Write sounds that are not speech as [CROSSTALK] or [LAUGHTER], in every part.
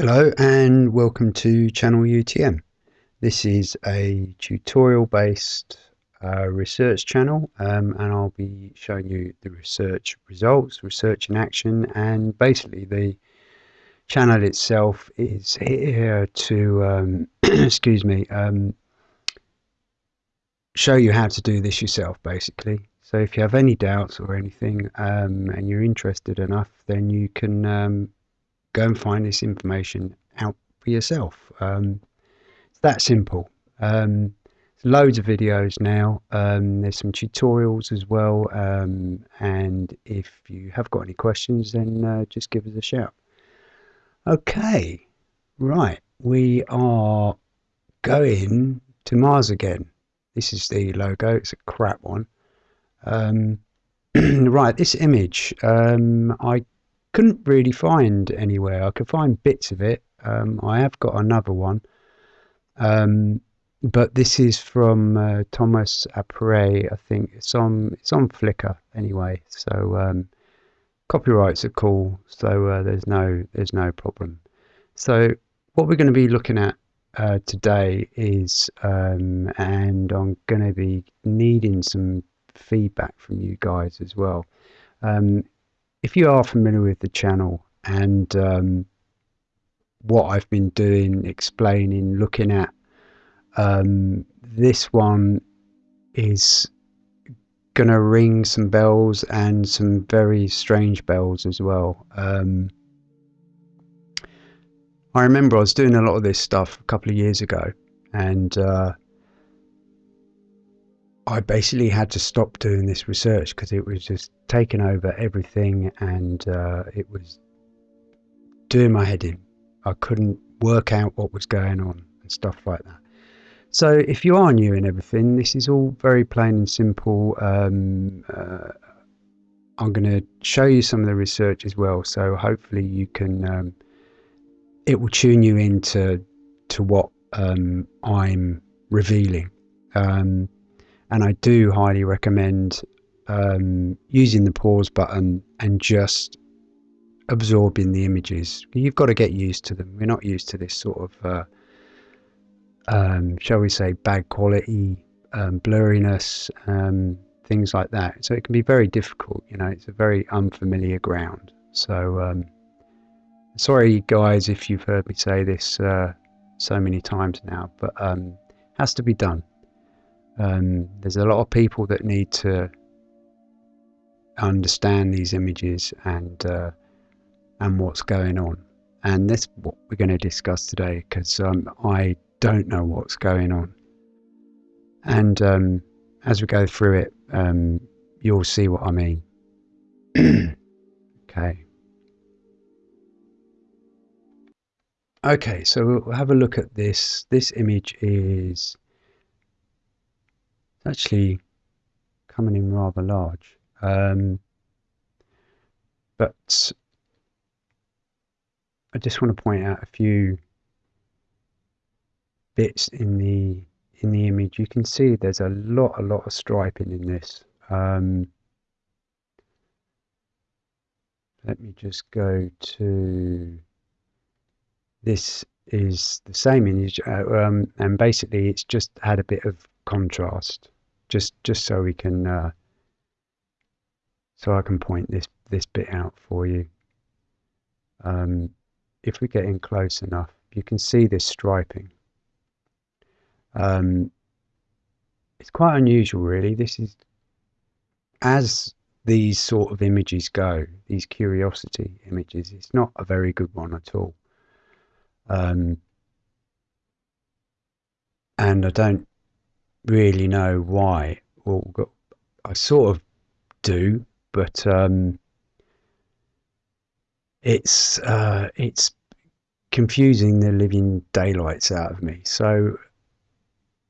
Hello and welcome to Channel UTM. This is a tutorial based uh, research channel um, and I'll be showing you the research results, research in action and basically the channel itself is here to, um, [CLEARS THROAT] excuse me, um, show you how to do this yourself basically. So if you have any doubts or anything um, and you're interested enough then you can um, go and find this information out for yourself. Um, it's that simple. Um, loads of videos now. Um, there's some tutorials as well. Um, and if you have got any questions, then uh, just give us a shout. Okay, right. We are going to Mars again. This is the logo. It's a crap one. Um, [CLEARS THROAT] right, this image. Um, I couldn't really find anywhere. I could find bits of it. Um, I have got another one, um, but this is from uh, Thomas Appéré. I think it's on it's on Flickr anyway. So um, copyrights are cool. So uh, there's no there's no problem. So what we're going to be looking at uh, today is, um, and I'm going to be needing some feedback from you guys as well. Um, if you are familiar with the channel and um, what I've been doing, explaining, looking at, um, this one is going to ring some bells and some very strange bells as well. Um, I remember I was doing a lot of this stuff a couple of years ago and uh, I basically had to stop doing this research because it was just taking over everything and uh, it was doing my head in. I couldn't work out what was going on and stuff like that. So if you are new in everything, this is all very plain and simple. Um, uh, I'm going to show you some of the research as well, so hopefully you can. Um, it will tune you into to what um, I'm revealing. Um, and I do highly recommend um, using the pause button and just absorbing the images. You've got to get used to them. We're not used to this sort of, uh, um, shall we say, bad quality, um, blurriness, um, things like that. So it can be very difficult. You know, it's a very unfamiliar ground. So um, sorry, guys, if you've heard me say this uh, so many times now, but um, has to be done. Um, there's a lot of people that need to understand these images and uh, and what's going on, and that's what we're going to discuss today because um, I don't know what's going on, and um, as we go through it, um, you'll see what I mean. [CLEARS THROAT] okay. Okay, so we'll have a look at this. This image is it's actually coming in rather large. Um, but I just want to point out a few bits in the in the image. You can see there's a lot, a lot of striping in this. Um, let me just go to this is the same image uh, um, and basically it's just had a bit of contrast just just so we can uh, so I can point this this bit out for you. Um, if we get in close enough you can see this striping. Um, it's quite unusual really. This is as these sort of images go these curiosity images it's not a very good one at all. Um, and I don't really know why. Well, I sort of do, but um, it's uh, it's confusing the living daylights out of me. So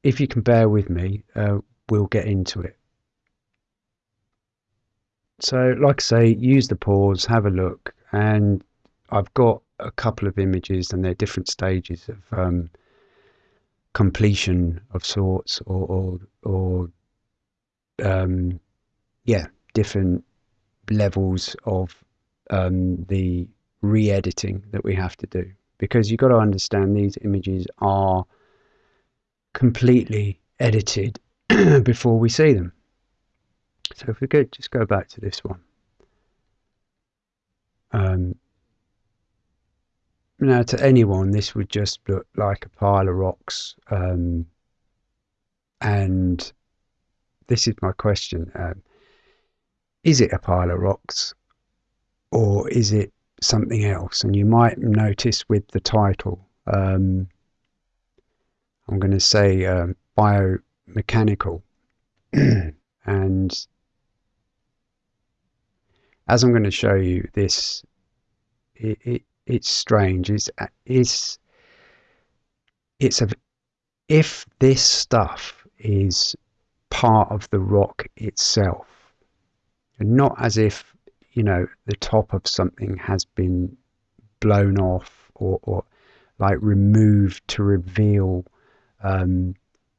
if you can bear with me, uh, we'll get into it. So, like I say, use the pause, have a look, and I've got a couple of images, and they're different stages of um, completion of sorts or or, or um, yeah different levels of um, the re-editing that we have to do because you've got to understand these images are completely edited [CLEARS THROAT] before we see them. So if we could just go back to this one. Um, now, to anyone, this would just look like a pile of rocks. Um, and this is my question. Um, is it a pile of rocks or is it something else? And you might notice with the title, um, I'm going to say um, biomechanical. [CLEARS THROAT] and as I'm going to show you this, it, it it's strange. It's it's it's a if this stuff is part of the rock itself, and not as if you know the top of something has been blown off or, or like removed to reveal um,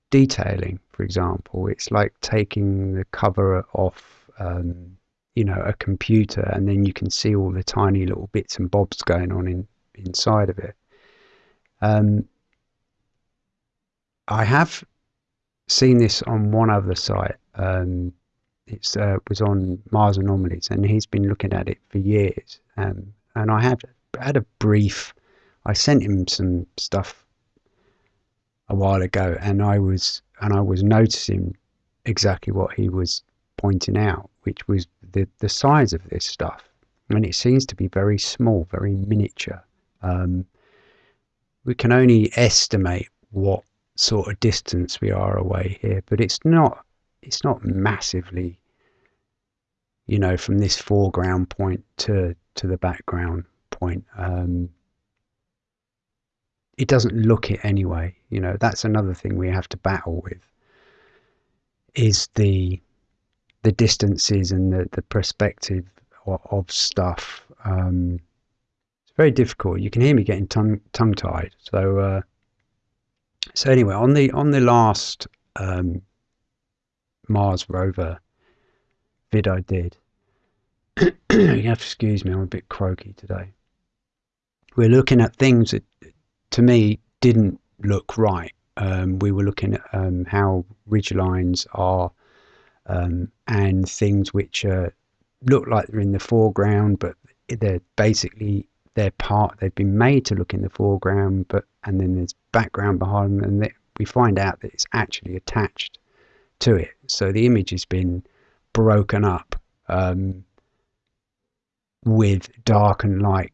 detailing. For example, it's like taking the cover off. Um, you know a computer and then you can see all the tiny little bits and bobs going on in inside of it. Um, I have seen this on one other site. Um, it uh, was on Mars Anomalies and he's been looking at it for years. Um, and I had had a brief I sent him some stuff a while ago and I was and I was noticing exactly what he was pointing out which was the, the size of this stuff. And it seems to be very small, very miniature. Um, we can only estimate what sort of distance we are away here, but it's not it's not massively, you know, from this foreground point to to the background point. Um, it doesn't look it anyway. You know, that's another thing we have to battle with. Is the the distances and the, the perspective of, of stuff. Um, it's very difficult. You can hear me getting tongue tongue tied. So uh, so anyway, on the on the last um, Mars rover vid I did, [CLEARS THROAT] you have to excuse me. I'm a bit croaky today. We're looking at things that, to me, didn't look right. Um, we were looking at um, how ridge lines are um, and things which uh, look like they're in the foreground, but they're basically they're part. They've been made to look in the foreground, but and then there's background behind them, and they, we find out that it's actually attached to it. So the image has been broken up um, with dark and light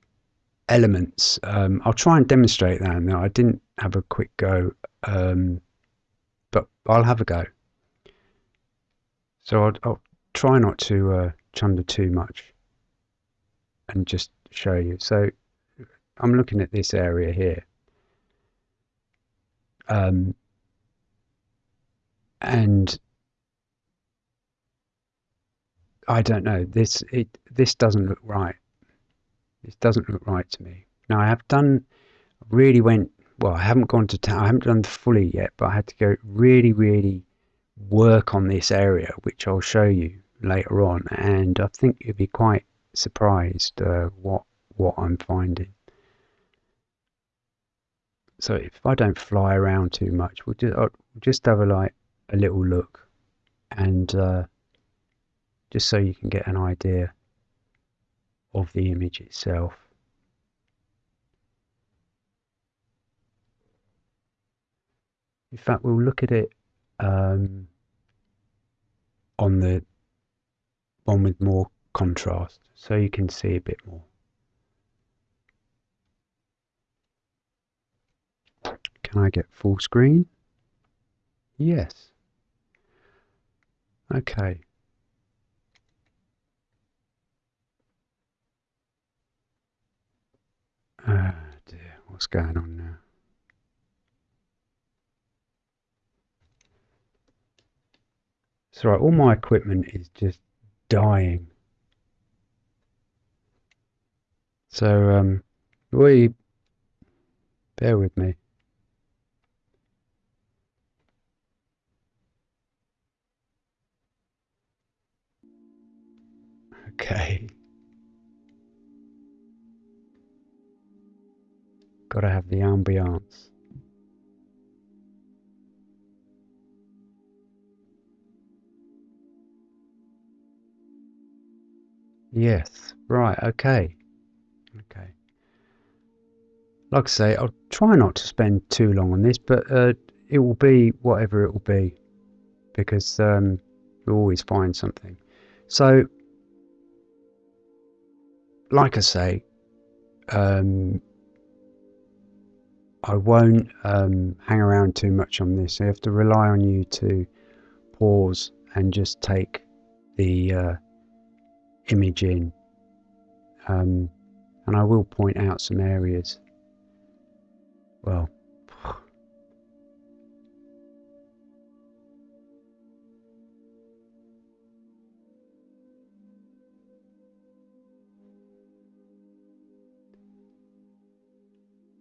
elements. Um, I'll try and demonstrate that. Now I didn't have a quick go, um, but I'll have a go. So I'll, I'll try not to uh, chunder too much and just show you. So I'm looking at this area here. Um, and I don't know this it this doesn't look right this doesn't look right to me now I have done really went well I haven't gone to town I haven't done fully yet but I had to go really really work on this area, which I'll show you later on, and I think you'll be quite surprised uh, what what I'm finding. So if I don't fly around too much, we'll just I'll just have a like a little look, and uh, just so you can get an idea of the image itself. In fact, we'll look at it um, on the one with more contrast so you can see a bit more. Can I get full screen? Yes. Okay. Ah dear, what's going on now? Right, all my equipment is just dying. So um, we bear with me. Okay. Gotta have the ambiance. Yes, right, okay. Okay. Like I say, I'll try not to spend too long on this, but uh, it will be whatever it will be because um, you'll always find something. So, like I say, um, I won't um, hang around too much on this. I have to rely on you to pause and just take the uh, image in. Um, and I will point out some areas. Well, [SIGHS]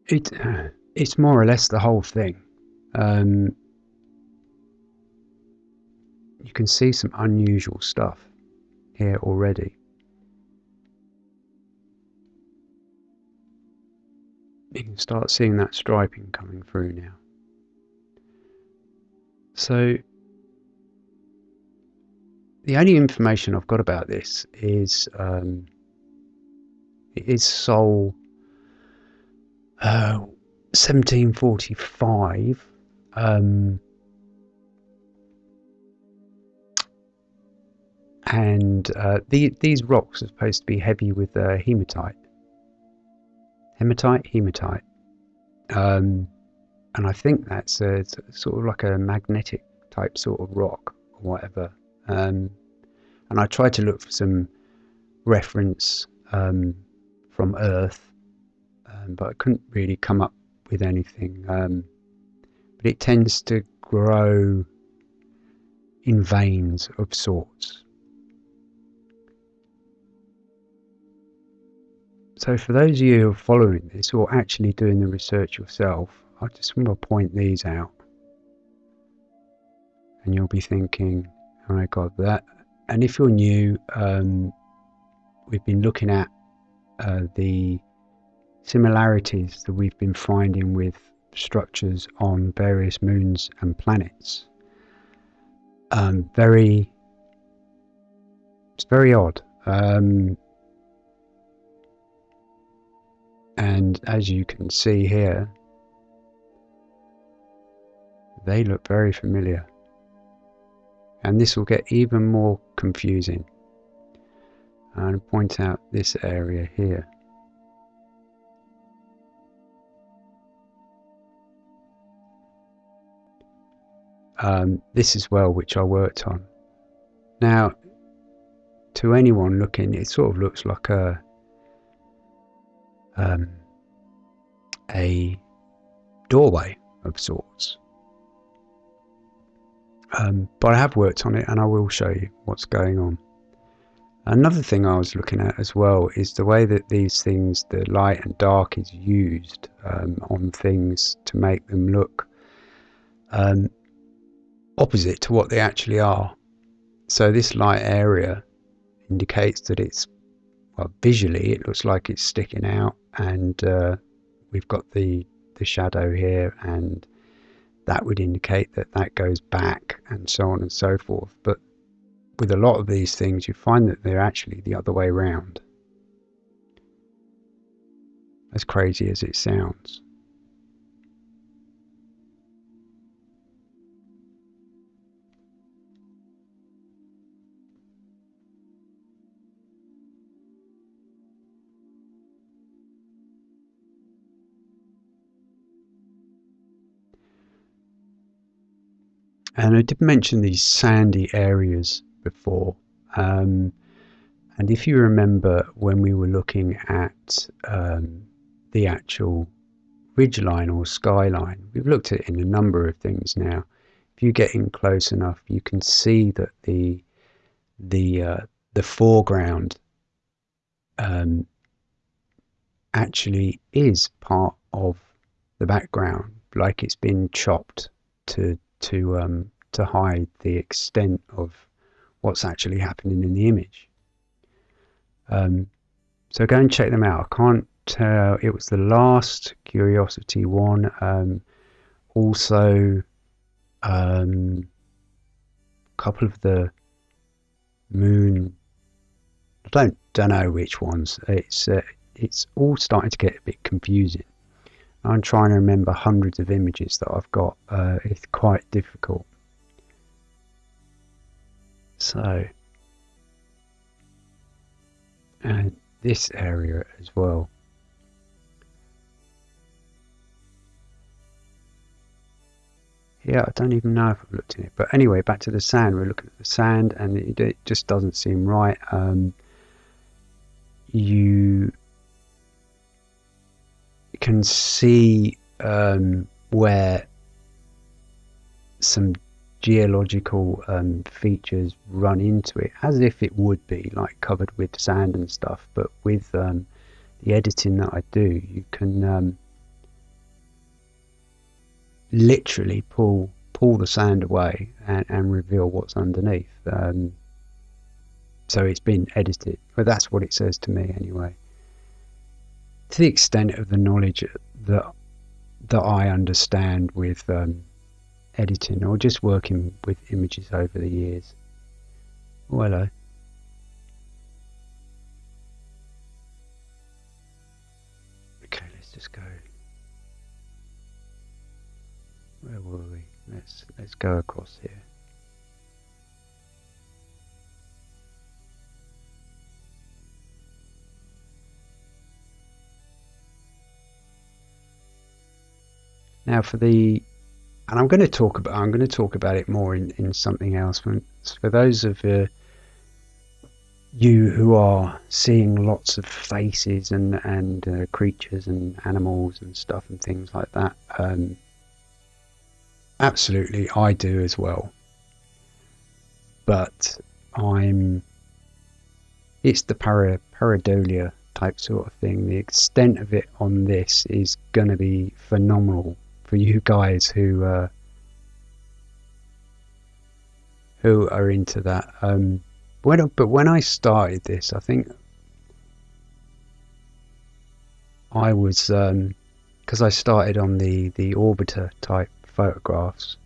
it [SIGHS] it's more or less the whole thing. Um, you can see some unusual stuff here already. You can start seeing that striping coming through now. So the only information I've got about this is um, it is Sol uh, 1745. Um, and uh, the, these rocks are supposed to be heavy with uh, hematite. Hematite, hematite. Um, and I think that's a, sort of like a magnetic type sort of rock or whatever. Um, and I tried to look for some reference um, from Earth, um, but I couldn't really come up with anything. Um, but it tends to grow in veins of sorts. So for those of you who are following this or actually doing the research yourself, I just want to point these out. And you'll be thinking, oh my god, that. And if you're new, um, we've been looking at uh, the similarities that we've been finding with structures on various moons and planets. Um, very, it's very odd. Um, and as you can see here, they look very familiar. And this will get even more confusing. And point out this area here. um, this as well, which I worked on. Now, to anyone looking, it sort of looks like a um, a doorway of sorts. Um, but I have worked on it, and I will show you what's going on. Another thing I was looking at as well is the way that these things, the light and dark, is used um, on things to make them look um, opposite to what they actually are. So this light area indicates that it's, well, visually it looks like it's sticking out and uh, we've got the, the shadow here and that would indicate that that goes back and so on and so forth. But with a lot of these things, you find that they're actually the other way around. As crazy as it sounds. And I did mention these sandy areas before. Um, and if you remember when we were looking at um, the actual ridgeline or skyline, we've looked at it in a number of things now. If you get in close enough, you can see that the the uh, the foreground um, actually is part of the background, like it's been chopped to to um, to hide the extent of what's actually happening in the image. Um, so go and check them out. I can't uh, it was the last Curiosity one. Um, also, um, a couple of the Moon. I don't don't know which ones. It's uh, it's all starting to get a bit confusing. I'm trying to remember hundreds of images that I've got. Uh, it's quite difficult. So, and this area as well. Yeah, I don't even know if I've looked at it. But anyway, back to the sand. We're looking at the sand, and it, it just doesn't seem right. Um, you can see um, where some geological um, features run into it as if it would be like covered with sand and stuff. But with um, the editing that I do you can um, literally pull pull the sand away and, and reveal what's underneath. Um, so it's been edited but that's what it says to me anyway to the extent of the knowledge that that I understand with um, editing or just working with images over the years. Oh, hello. Okay, let's just go. Where were we? Let's let's go across here. Now for the and I'm going to talk about I'm going to talk about it more in, in something else. For those of uh, you who are seeing lots of faces and and uh, creatures and animals and stuff and things like that, um, absolutely I do as well. But I'm it's the para, pareidolia type sort of thing. The extent of it on this is going to be phenomenal for you guys who uh, who are into that. Um, when but when I started this, I think I was because um, I started on the the orbiter type photographs,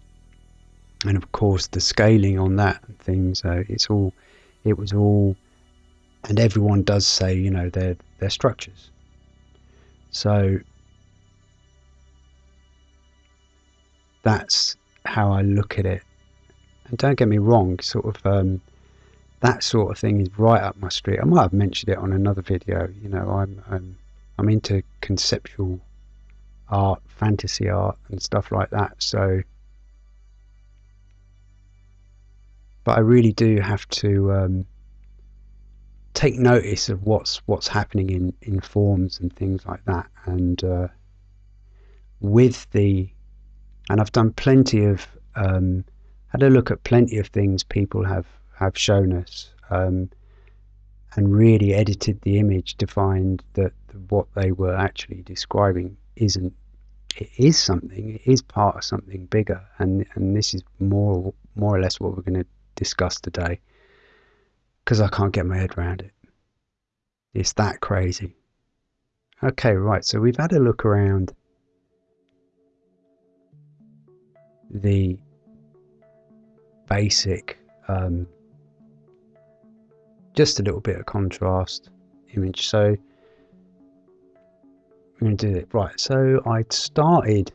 and of course the scaling on that and things. Uh, it's all it was all, and everyone does say you know they're they're structures. So that's how I look at it. And don't get me wrong, sort of um, that sort of thing is right up my street. I might have mentioned it on another video. You know, I'm I'm, I'm into conceptual art, fantasy art, and stuff like that. So, but I really do have to um, take notice of what's what's happening in in forms and things like that, and uh, with the and I've done plenty of um, had a look at plenty of things people have have shown us um, and really edited the image to find that what they were actually describing isn't it is something it is part of something bigger. And and this is more more or less what we're going to discuss today because I can't get my head around it. It's that crazy. Okay right so we've had a look around the basic um, just a little bit of contrast image. So I'm going to do it. Right so I started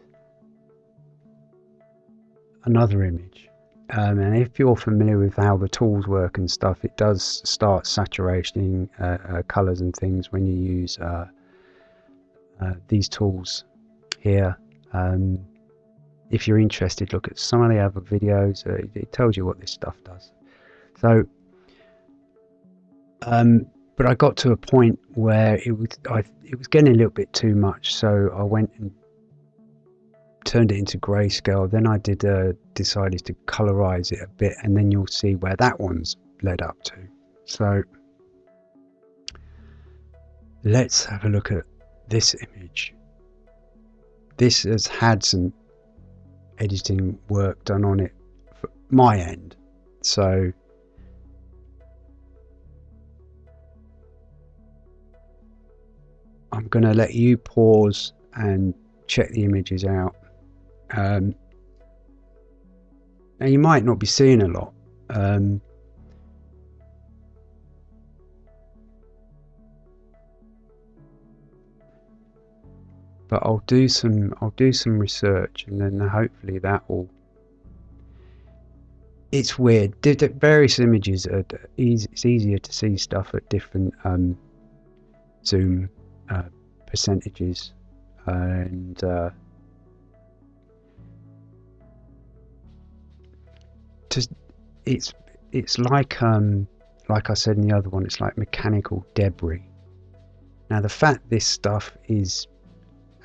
another image. Um, and if you're familiar with how the tools work and stuff it does start saturating uh, uh, colors and things when you use uh, uh these tools here. Um, if you're interested, look at some of the other videos. Uh, it tells you what this stuff does. So, um, but I got to a point where it was I, it was getting a little bit too much. So I went and turned it into grayscale. Then I did uh, decided to colorize it a bit, and then you'll see where that one's led up to. So let's have a look at this image. This has had some editing work done on it for my end. So I'm going to let you pause and check the images out. Um, now you might not be seeing a lot. Um, but I'll do some I'll do some research and then hopefully that will it's weird. Various images are easy, it's easier to see stuff at different um, zoom uh, percentages and uh, just it's it's like um, like I said in the other one it's like mechanical debris. Now the fact this stuff is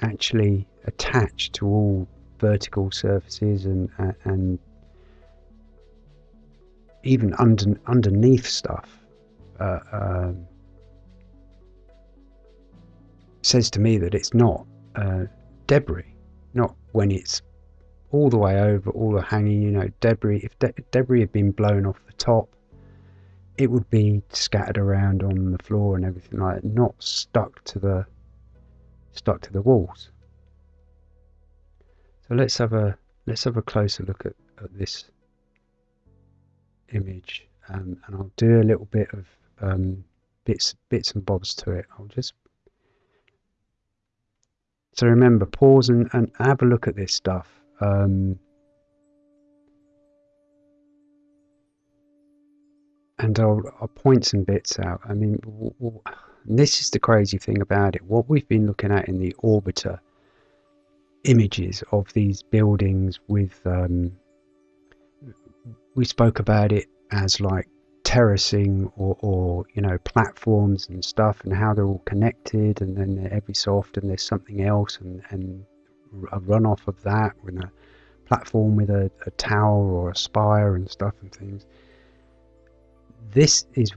actually attached to all vertical surfaces and and even under, underneath stuff uh, um, says to me that it's not uh, debris, not when it's all the way over, all the hanging. You know, debris. If de debris had been blown off the top, it would be scattered around on the floor and everything like that, not stuck to the stuck to the walls. So let's have a let's have a closer look at, at this image, um, and I'll do a little bit of um, bits bits and bobs to it. I'll just so remember pause and, and have a look at this stuff. Um, and I'll, I'll point some bits out. I mean, this is the crazy thing about it. What we've been looking at in the orbiter images of these buildings with, um, we spoke about it as like terracing or, or, you know platforms and stuff and how they're all connected and then every so often there's something else and, and a runoff of that with a platform with a, a tower or a spire and stuff and things this is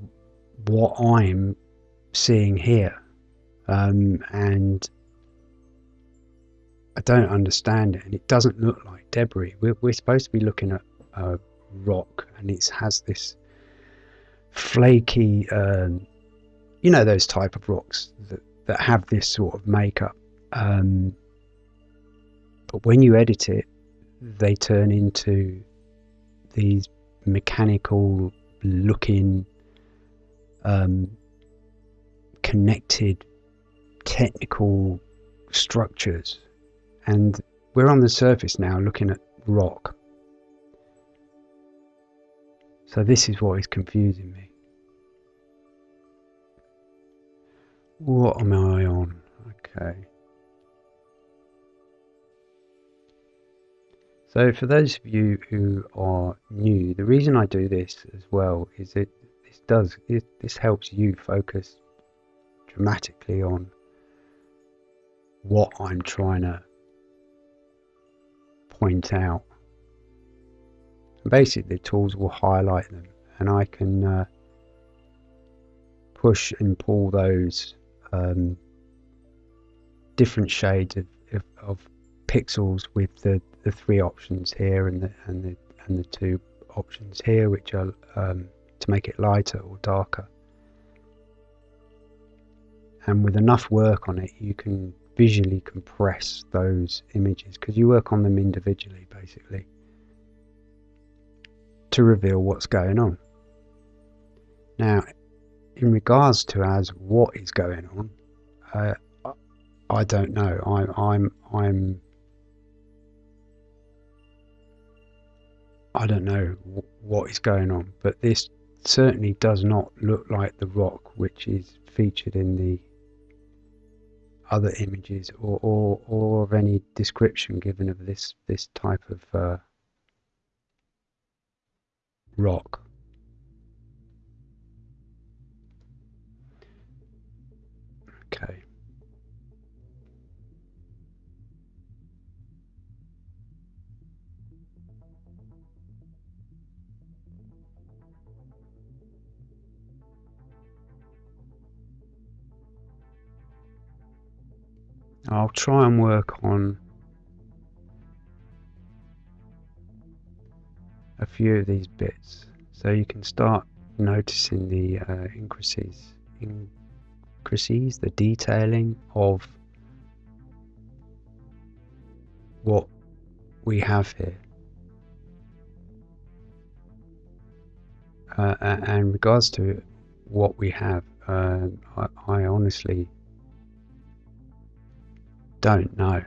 what I'm seeing here. Um, and I don't understand it, and it doesn't look like debris. We're, we're supposed to be looking at a rock, and it has this flaky, um, you know, those type of rocks that, that have this sort of makeup. Um, but when you edit it, they turn into these mechanical looking um, connected technical structures. And we're on the surface now looking at rock. So this is what is confusing me. What am I on? Okay. So for those of you who are new, the reason I do this as well is it this does it, this helps you focus dramatically on what I'm trying to point out. basically, the tools will highlight them, and I can uh, push and pull those um, different shades of, of, of pixels with the, the three options here and the and the and the two options here, which are um, to make it lighter or darker. And with enough work on it, you can visually compress those images because you work on them individually, basically, to reveal what's going on. Now, in regards to as what is going on, uh, I don't know. I, I'm I'm I don't know what is going on, but this certainly does not look like the rock which is featured in the other images or, or, or of any description given of this, this type of uh, rock. Okay. I'll try and work on a few of these bits so you can start noticing the uh, increases in intricacies, the detailing of what we have here. Uh, and regards to what we have, uh, I, I honestly don't know.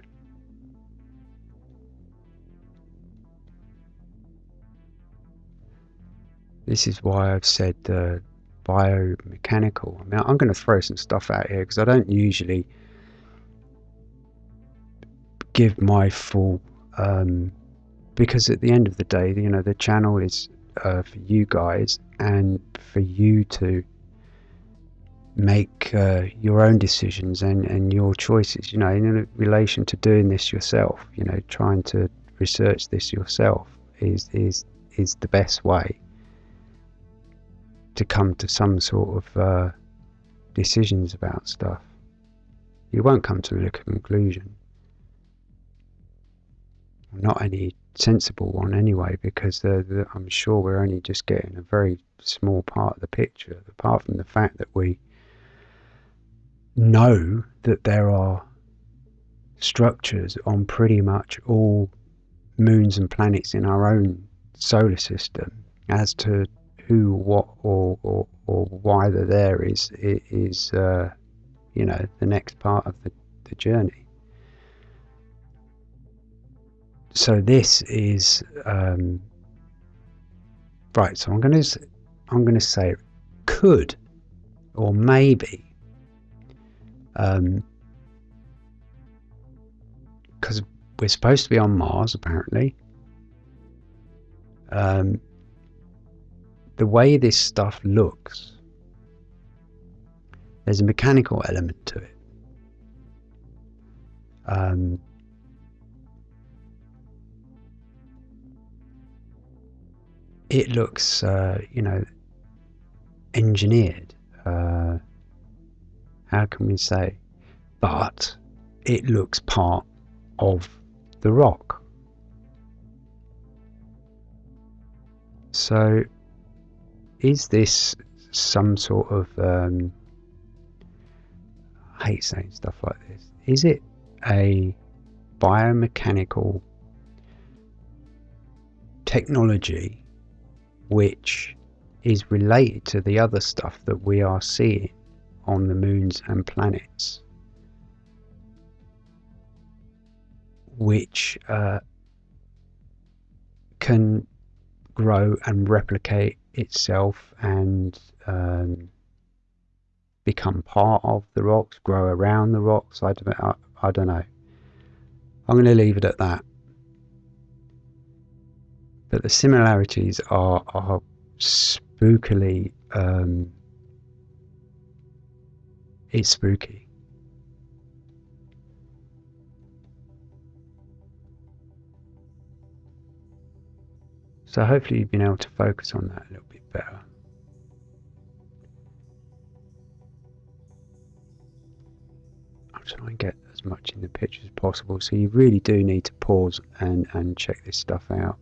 This is why I've said uh, biomechanical. I mean, I'm going to throw some stuff out here because I don't usually give my full. Um, because at the end of the day, you know, the channel is uh, for you guys and for you to make uh, your own decisions and, and your choices, you know, in relation to doing this yourself, you know, trying to research this yourself is, is, is the best way to come to some sort of uh, decisions about stuff. You won't come to a conclusion. Not any sensible one anyway, because the, the, I'm sure we're only just getting a very small part of the picture, apart from the fact that we know that there are structures on pretty much all moons and planets in our own solar system as to who, what, or, or, or why they're there is, is uh, you know, the next part of the, the journey. So this is um, right. So I'm going to I'm going to say could or maybe because um, we're supposed to be on Mars apparently. Um, the way this stuff looks, there's a mechanical element to it. Um, it looks, uh, you know, engineered. Uh, how can we say? But it looks part of the rock. So is this some sort of um, I hate saying stuff like this. Is it a biomechanical technology which is related to the other stuff that we are seeing on the moons and planets, which uh, can grow and replicate itself and um, become part of the rocks, grow around the rocks. I don't, I, I don't know. I'm going to leave it at that. But the similarities are, are spookily. Um, it's spooky. So hopefully you've been able to focus on that a little bit better. I'll try and get as much in the picture as possible. So you really do need to pause and, and check this stuff out.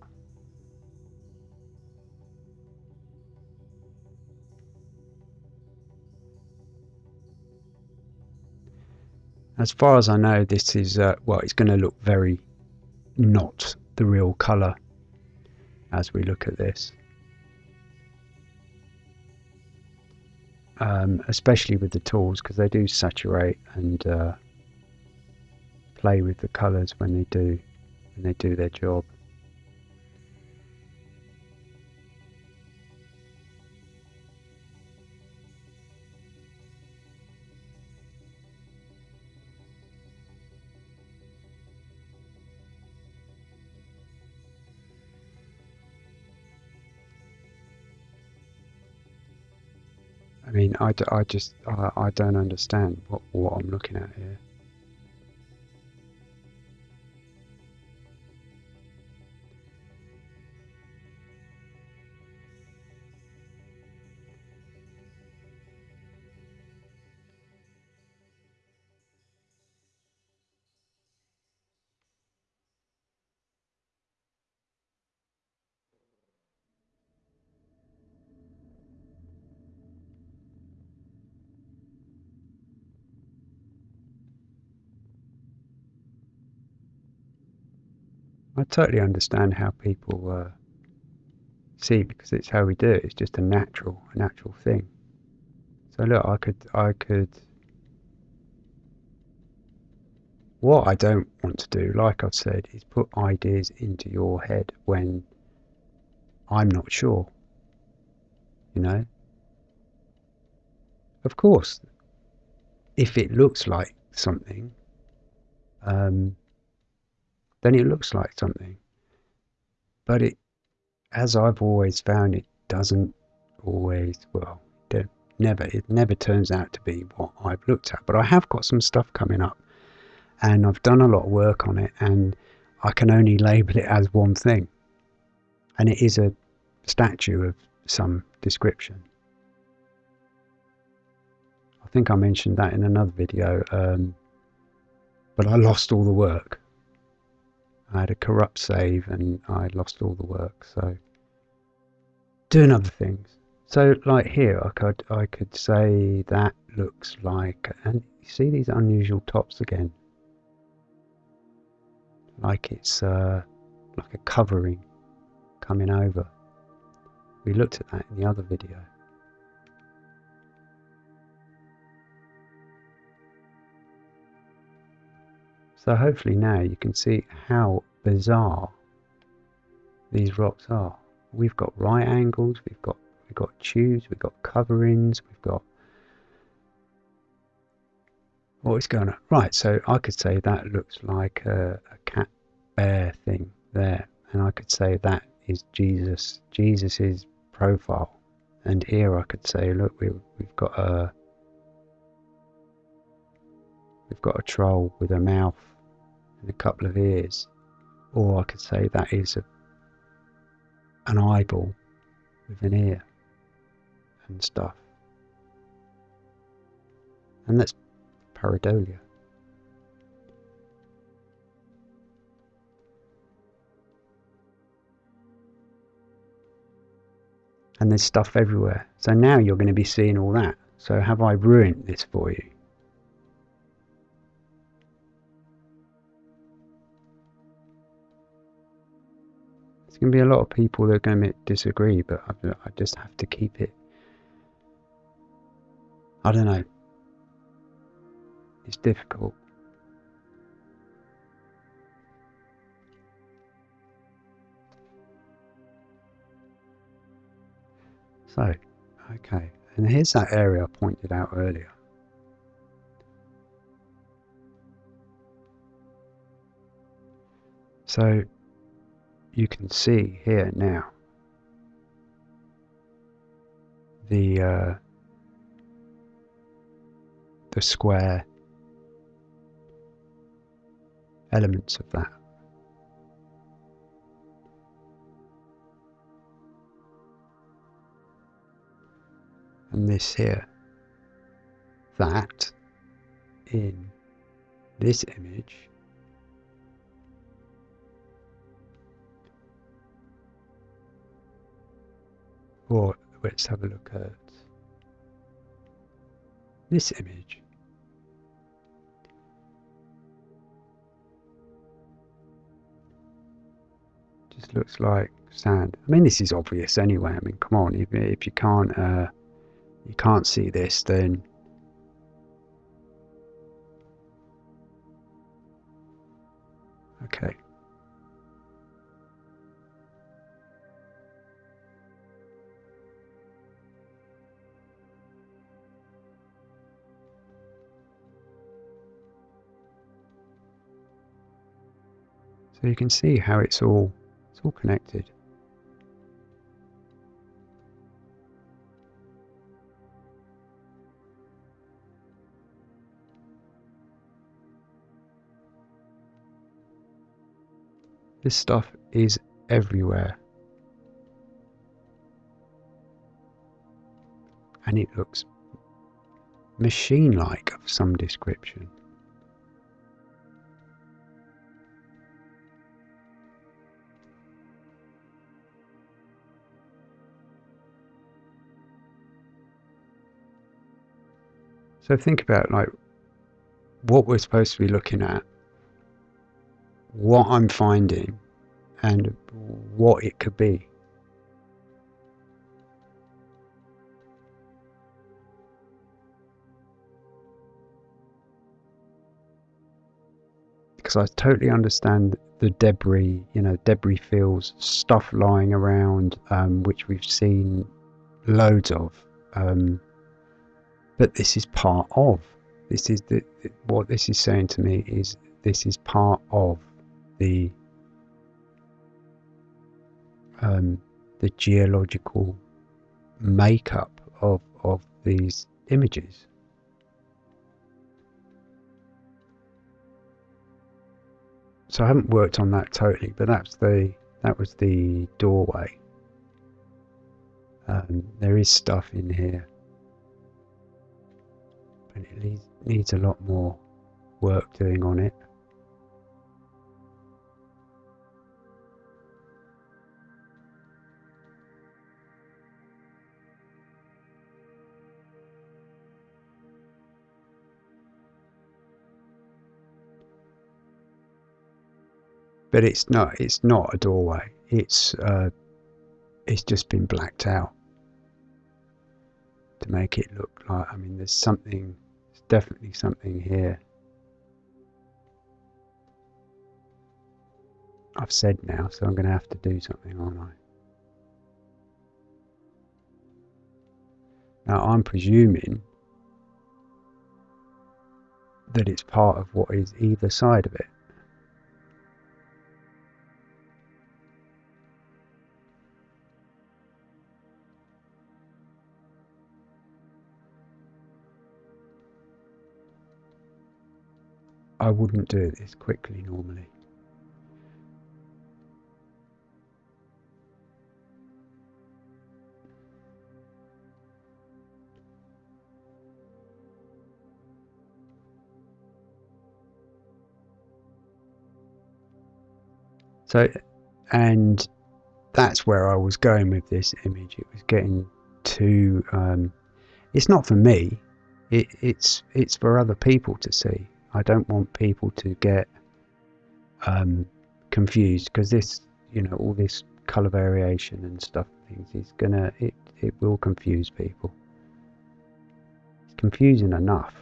As far as I know, this is, uh, well, it's going to look very not the real colour as we look at this. Um, especially with the tools because they do saturate and uh, play with the colours when they do when they do their job. I, I just, I, I don't understand what, what I'm looking at here. I totally understand how people uh, see because it's how we do it. It's just a natural, a natural thing. So look, I could, I could. What I don't want to do, like I've said, is put ideas into your head when I'm not sure. You know. Of course, if it looks like something, um, then it looks like something. But it, as I've always found, it doesn't always, well, never, it never turns out to be what I've looked at. But I have got some stuff coming up and I've done a lot of work on it and I can only label it as one thing. And it is a statue of some description. I think I mentioned that in another video, um, but I lost all the work. I had a corrupt save and I lost all the work. So doing other things. So like here, I could I could say that looks like, and you see these unusual tops again, like it's uh, like a covering coming over. We looked at that in the other video. So hopefully now you can see how bizarre these rocks are. We've got right angles, we've got we've got tubes, we've got coverings, we've got what is going on? Right, so I could say that looks like a, a cat bear thing there, and I could say that is Jesus, Jesus's profile, and here I could say, look, we, we've got a we've got a troll with a mouth and a couple of ears. Or I could say that is a, an eyeball with an ear and stuff. And that's pareidolia. And there's stuff everywhere. So now you're going to be seeing all that. So have I ruined this for you? There's going to be a lot of people that are going to disagree, but I, I just have to keep it. I don't know. It's difficult. So, okay, and here's that area I pointed out earlier. So you can see here now the uh, the square elements of that. And this here, that in this image Or let's have a look at this image. Just looks like sand. I mean, this is obvious anyway. I mean, come on, if, if you can't uh, you can't see this, then okay. So you can see how it's all it's all connected. This stuff is everywhere. And it looks machine-like of some description. So think about like what we're supposed to be looking at, what I'm finding, and what it could be. Because I totally understand the debris, you know, debris fields, stuff lying around, um, which we've seen loads of. Um, but this is part of. This is the, what this is saying to me is this is part of the um, the geological makeup of of these images. So I haven't worked on that totally, but that's the that was the doorway. Um, there is stuff in here, but it needs, a lot more work doing on it. but it's not it's not a doorway it's uh, it's just been blacked out to make it look like I mean there's something definitely something here. I've said now so I'm going to have to do something aren't I? Now I'm presuming that it's part of what is either side of it I wouldn't do this quickly normally. So, and that's where I was going with this image. It was getting too. Um, it's not for me. It, it's it's for other people to see. I don't want people to get um, confused because this, you know, all this color variation and stuff things is gonna it it will confuse people. It's confusing enough.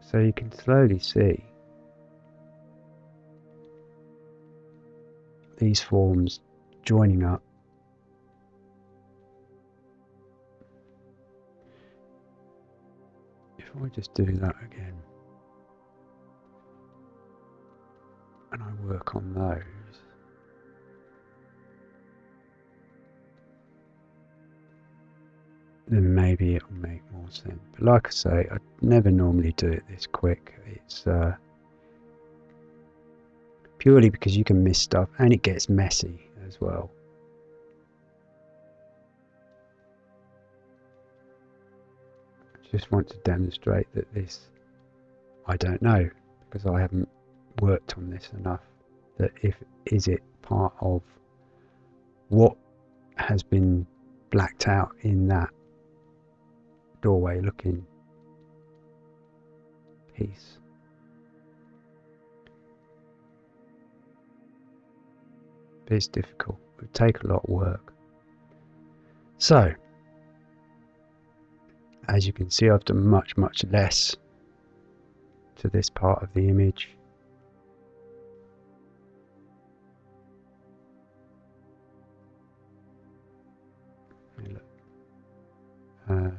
So you can slowly see these forms joining up if I just do that again? And I work on those. Then maybe it'll make more sense. But like I say I never normally do it this quick. It's uh, purely because you can miss stuff and it gets messy as well just want to demonstrate that this, I don't know, because I haven't worked on this enough, that if, is it part of what has been blacked out in that doorway looking piece. But it's difficult. It would take a lot of work. So, as you can see I've done much much less to this part of the image. Uh,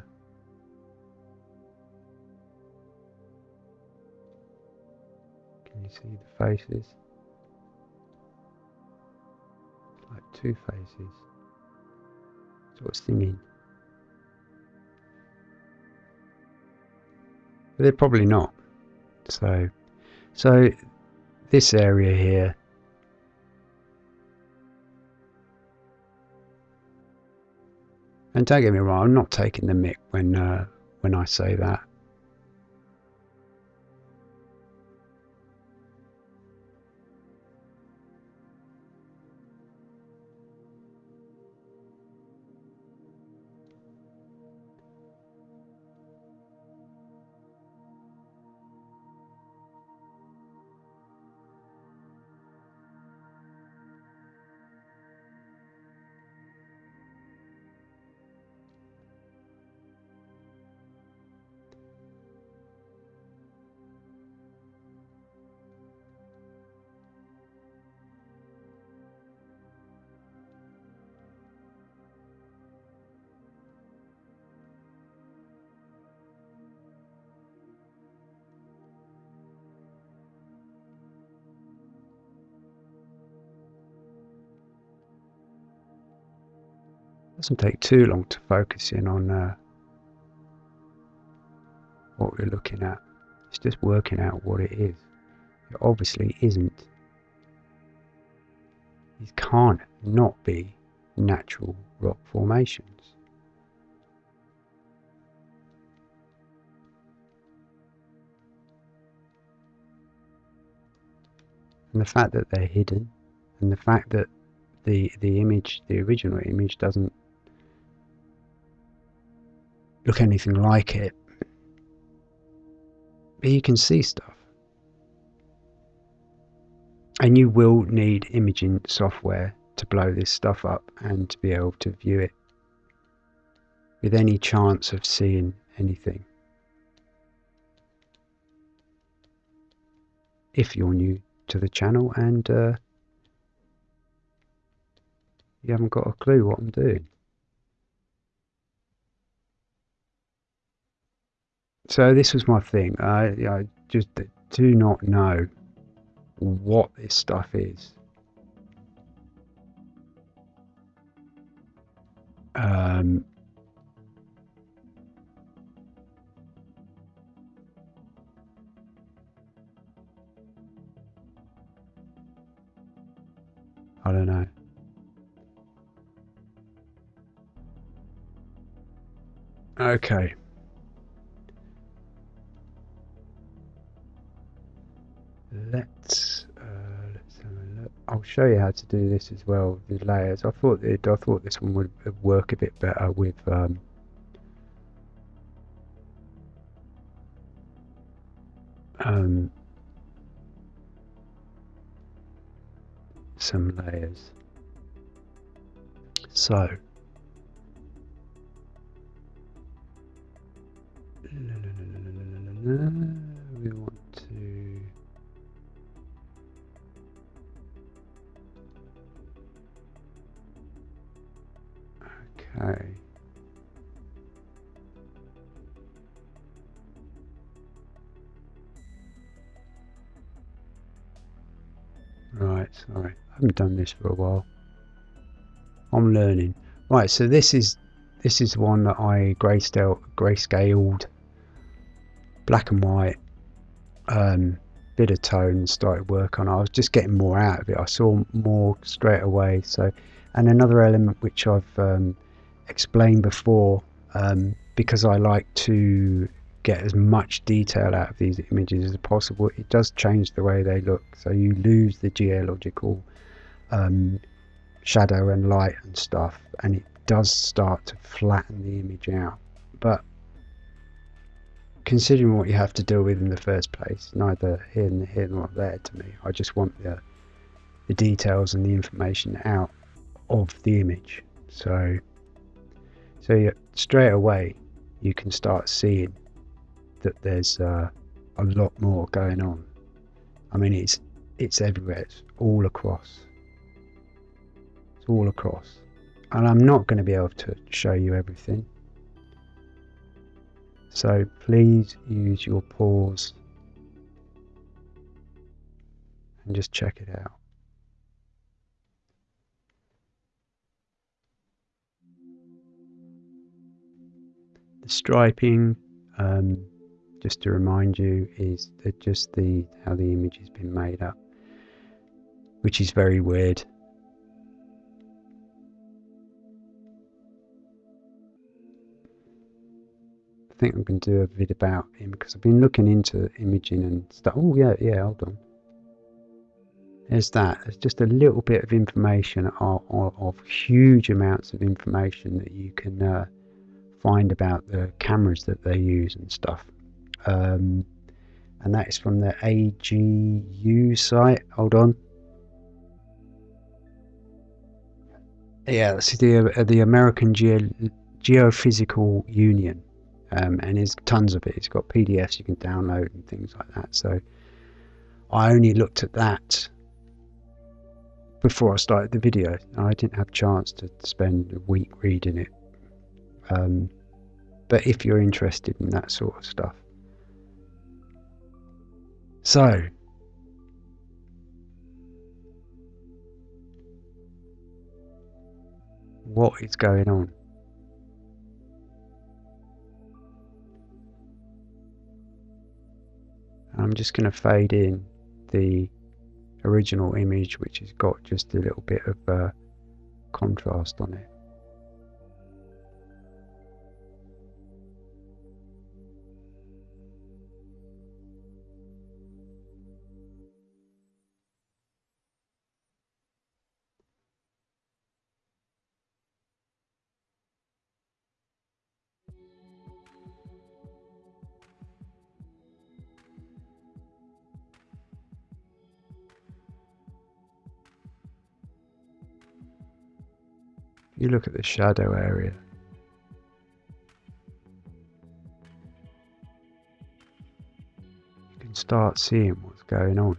can you see the faces? Like two faces. Sort of singing but they're probably not. So, so this area here, and don't get me wrong, I'm not taking the mic when uh, when I say that. Doesn't take too long to focus in on uh, what we're looking at. It's just working out what it is. It obviously isn't. These can't not be natural rock formations. And the fact that they're hidden, and the fact that the the image, the original image, doesn't look anything like it, but you can see stuff. And you will need imaging software to blow this stuff up and to be able to view it with any chance of seeing anything. If you're new to the channel and uh, you haven't got a clue what I'm doing. So this was my thing. I, I just do not know what this stuff is. Um, I don't know. Okay. Let's uh, let's have a look. I'll show you how to do this as well with layers. I thought it, I thought this one would work a bit better with um, um, some layers. So we okay right sorry I haven't done this for a while I'm learning right so this is this is one that I grayscale grayscaled black and white, um, bit of tone, started work on. I was just getting more out of it. I saw more straight away. So, and another element which I've um, explained before, um, because I like to get as much detail out of these images as possible, it does change the way they look. So you lose the geological um, shadow and light and stuff, and it does start to flatten the image out. But considering what you have to deal with in the first place, neither here, here nor there to me. I just want the, the details and the information out of the image. So, so straight away you can start seeing that there's uh, a lot more going on. I mean, it's it's everywhere. It's all across. It's all across, and I'm not going to be able to show you everything so please use your pause and just check it out. The striping, um, just to remind you, is just the how the image has been made up, which is very weird. I think I'm going to do a vid about him because I've been looking into imaging and stuff. Oh yeah, yeah, hold on. There's that. There's just a little bit of information of, of, of huge amounts of information that you can uh, find about the cameras that they use and stuff. Um, and that is from the AGU site. Hold on. Yeah, that's the uh, the American Geo Geophysical Union um, and there's tons of it. It's got PDFs you can download and things like that. So I only looked at that before I started the video. I didn't have a chance to spend a week reading it. Um, but if you're interested in that sort of stuff. So, what is going on. I'm just going to fade in the original image which has got just a little bit of uh, contrast on it. You look at the shadow area, you can start seeing what's going on.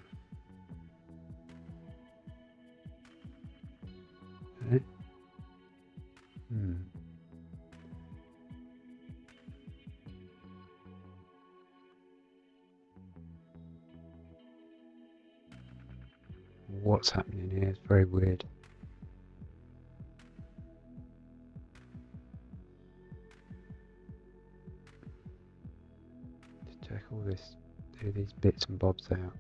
Hmm. What's happening here? It's very weird. These bits and bobs out.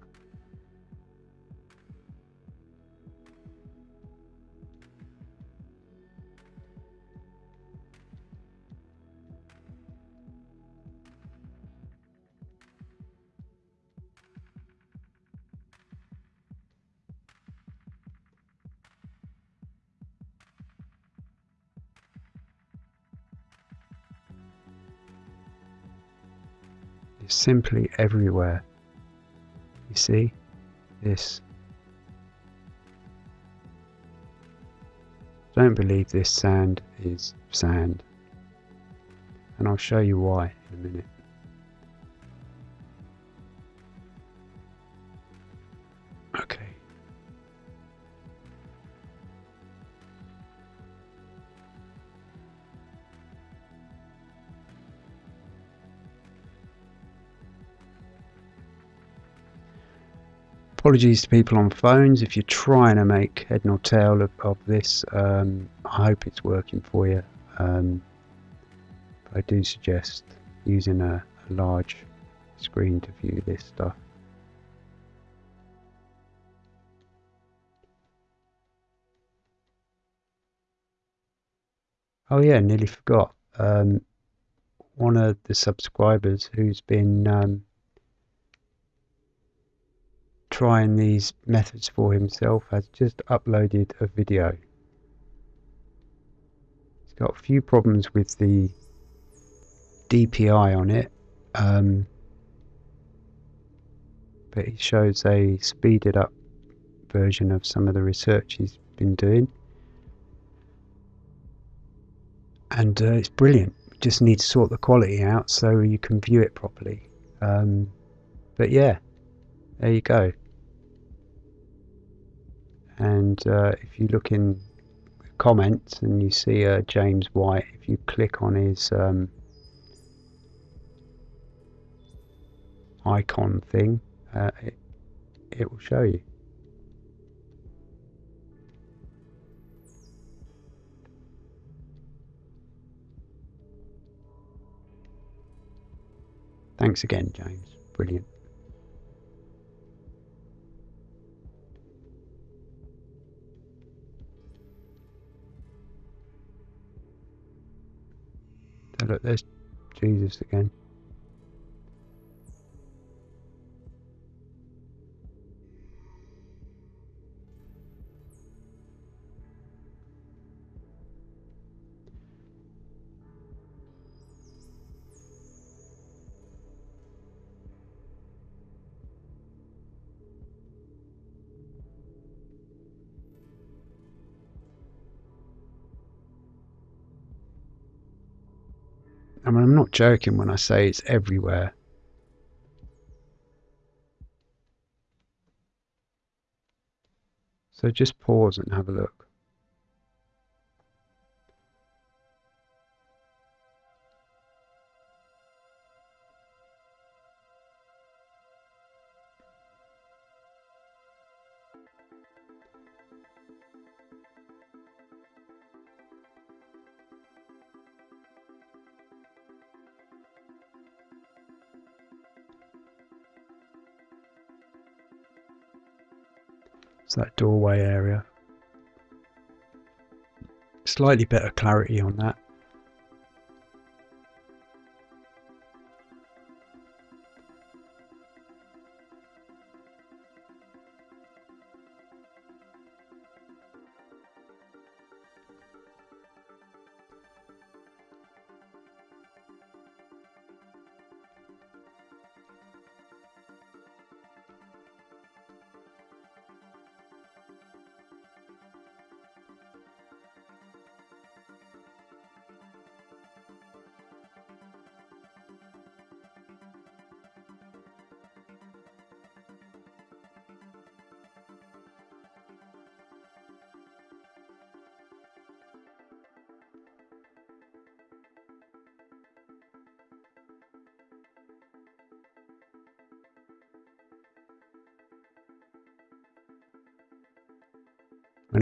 simply everywhere. See this. Don't believe this sand is sand. And I'll show you why in a minute. Apologies to people on phones if you're trying to make head nor tail of, of this. Um, I hope it's working for you. Um, I do suggest using a, a large screen to view this stuff. Oh yeah, nearly forgot. Um, one of the subscribers who's been um, trying these methods for himself has just uploaded a video. He's got a few problems with the DPI on it, um, but he shows a speeded up version of some of the research he's been doing. And uh, it's brilliant. You just need to sort the quality out so you can view it properly. Um, but yeah, there you go and uh, if you look in comments and you see uh, James White, if you click on his um, icon thing, uh, it, it will show you. Thanks again, James. Brilliant. Look, there's Jesus again. I'm not joking when I say it's everywhere. So just pause and have a look. It's that doorway area. Slightly better clarity on that.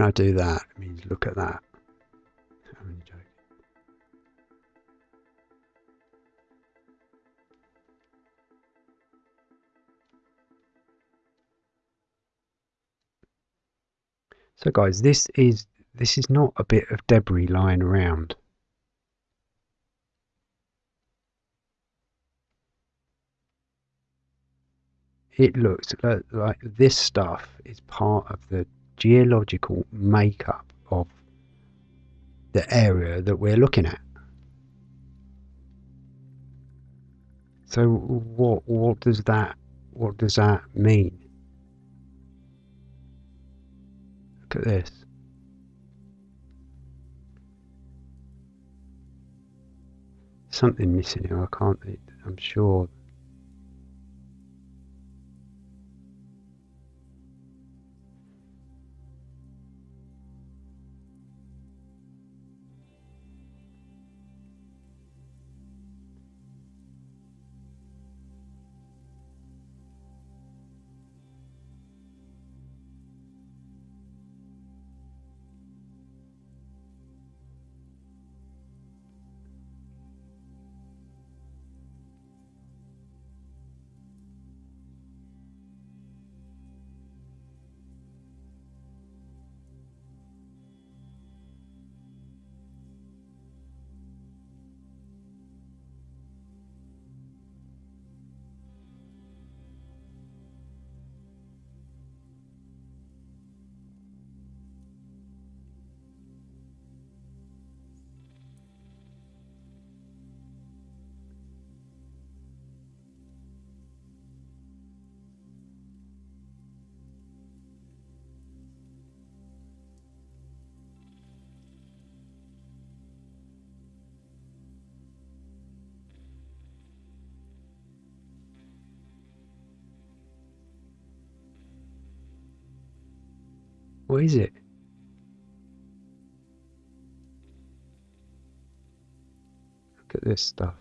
When I do that, it means look at that. I'm only joking. So guys, this is this is not a bit of debris lying around. It looks like, like this stuff is part of the geological makeup of the area that we're looking at. So what what does that what does that mean? Look at this. Something missing here. I can't. I'm sure What is it? Look at this stuff.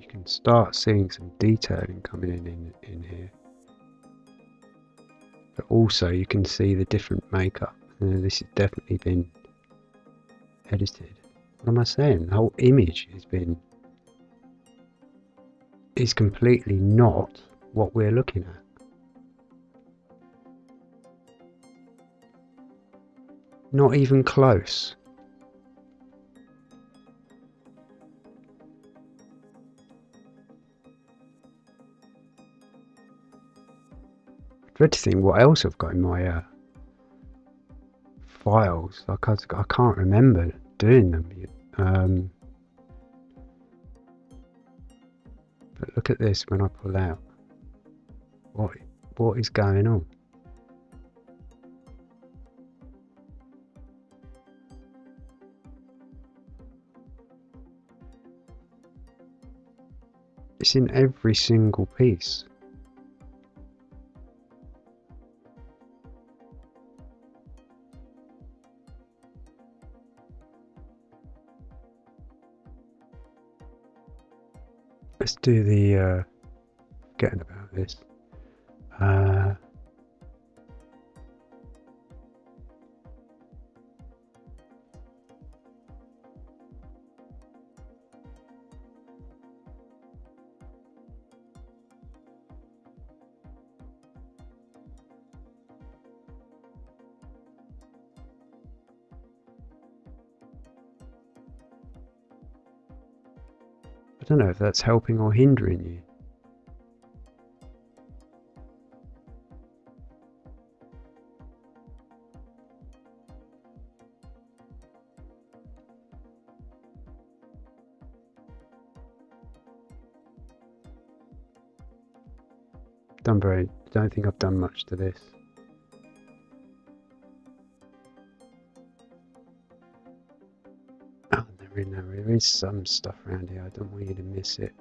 You can start seeing some detailing coming in, in in here. But also you can see the different makeup. Uh, this has definitely been edited. What am I saying? The whole image has been is completely not what we're looking at. Not even close dread to think what else I've got in my uh, files. Like I, I can't remember doing them. Um, but look at this when I pull out. What what is going on? It's in every single piece. Do the uh, getting about this. Uh, don't know if that's helping or hindering you. Done very, don't think I've done much to this. There is, some stuff around here. I don't want you to miss it.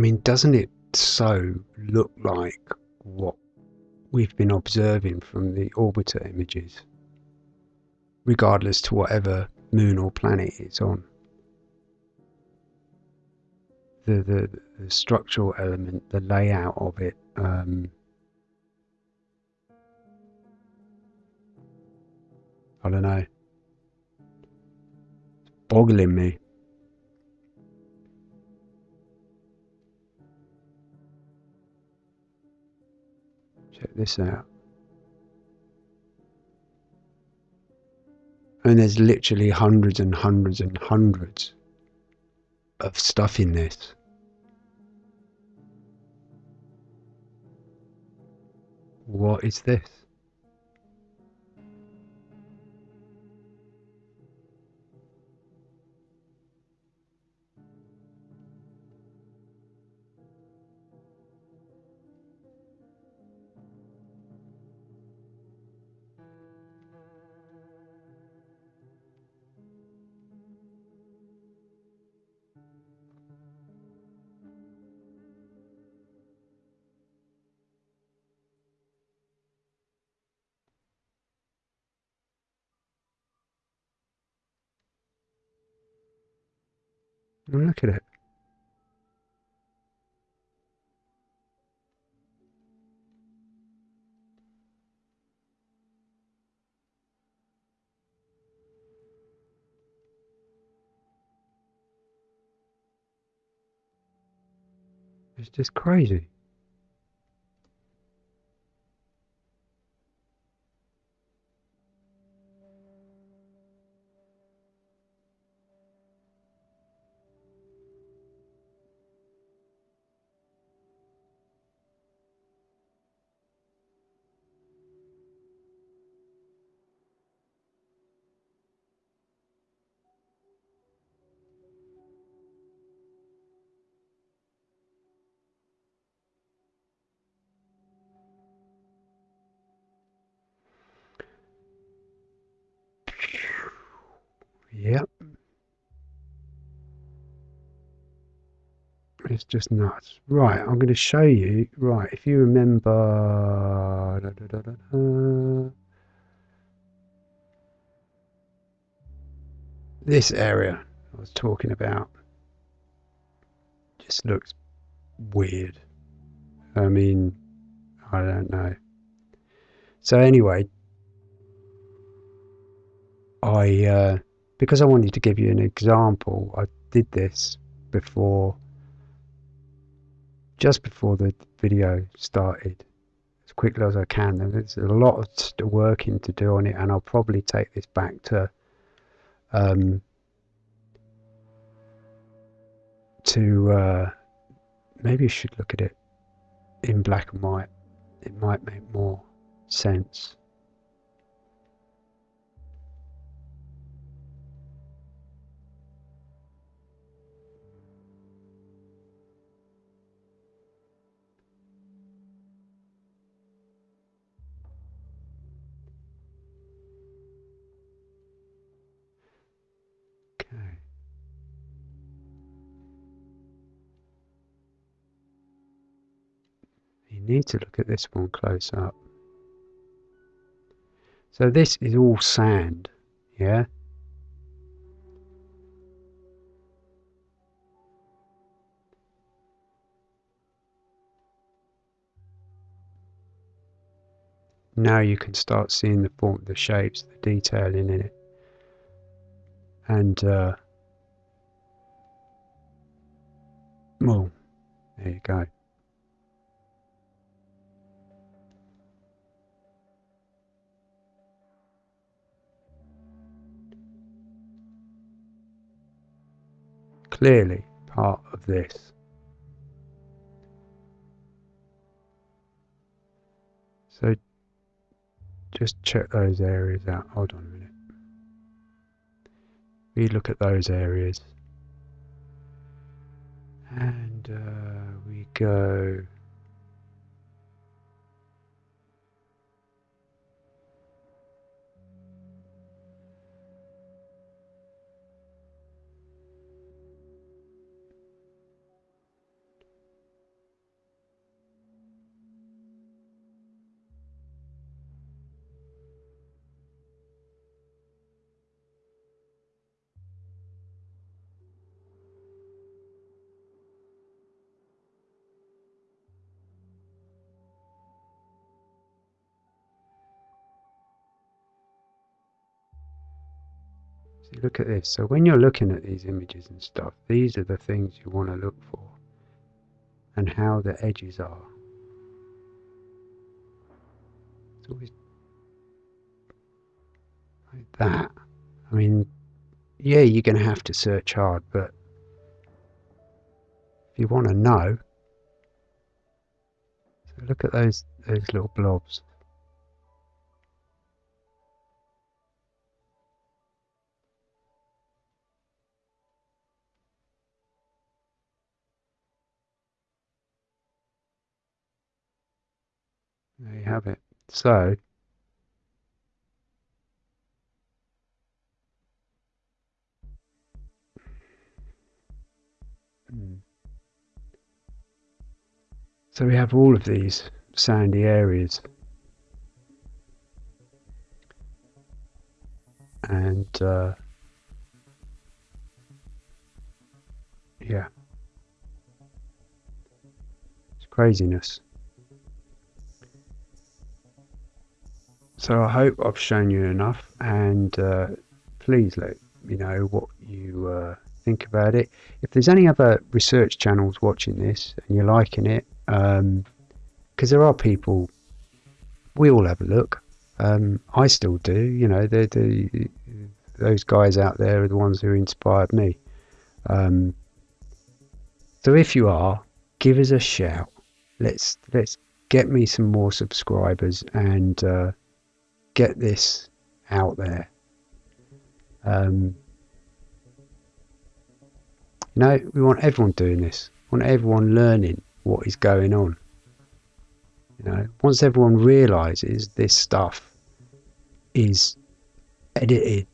Mean, doesn't it so look like what we've been observing from the orbiter images, regardless to whatever moon or planet it's on? The, the, the structural element, the layout of it, um, I don't know. Boggling me. Check this out. And there's literally hundreds and hundreds and hundreds of stuff in this. What is this? Look at it. It's just crazy. It's just nuts. Right, I'm going to show you. Right, if you remember. Da, da, da, this area I was talking about just looks weird. I mean, I don't know. So, anyway, I. Uh, because I wanted to give you an example, I did this before, just before the video started, as quickly as I can. There's a lot of working to do on it, and I'll probably take this back to um, to uh, maybe you should look at it in black and white. It might make more sense. Need to look at this one close up. So this is all sand, yeah? Now you can start seeing the form, the shapes, the detailing in it. And, uh, well, there you go. clearly part of this. So just check those areas out. Hold on a minute. We look at those areas. And uh, we go look at this. So when you're looking at these images and stuff, these are the things you want to look for and how the edges are. It's always like that. I mean, yeah, you're going to have to search hard, but if you want to know, so look at those those little blobs. Have it. So, hmm. so we have all of these sandy areas. And uh, yeah. It's craziness. So I hope I've shown you enough, and uh, please let me know what you uh, think about it. If there's any other research channels watching this and you're liking it, because um, there are people, we all have a look. Um, I still do, you know. They're, they're, those guys out there are the ones who inspired me. Um, so if you are, give us a shout. Let's let's get me some more subscribers and. Uh, get this out there. Um, you know, we want everyone doing this. We want everyone learning what is going on. You know, once everyone realizes this stuff is edited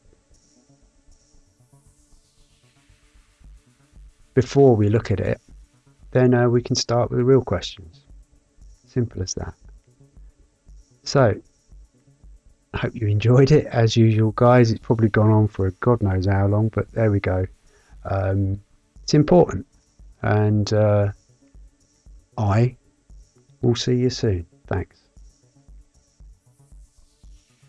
before we look at it, then uh, we can start with the real questions. Simple as that. So, I hope you enjoyed it as usual, guys. It's probably gone on for God knows how long, but there we go. Um, it's important, and uh, I will see you soon. Thanks.